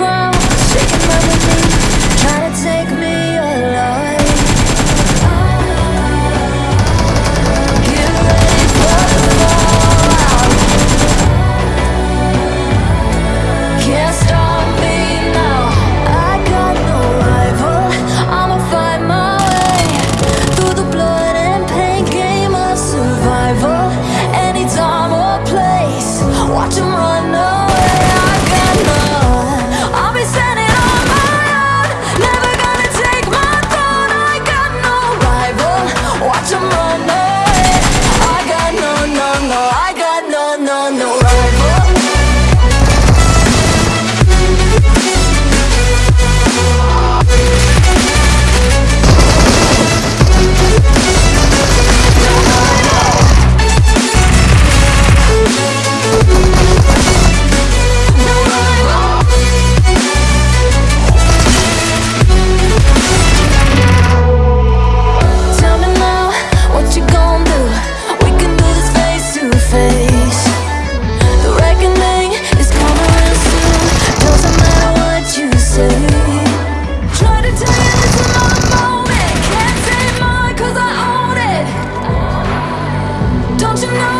ground, shaking my Don't you know